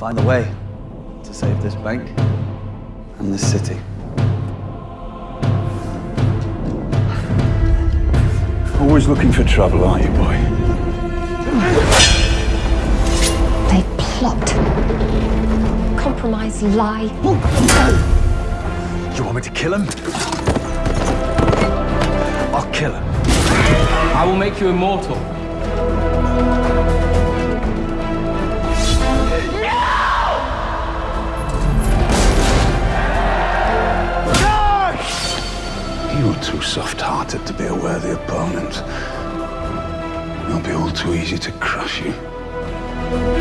find a way to save this bank and this city. Always looking for trouble, aren't you, boy? They plot, compromise, lie. You want me to kill him? I'll kill him. I will make you immortal. Too soft-hearted to be a worthy opponent. It'll be all too easy to crush you.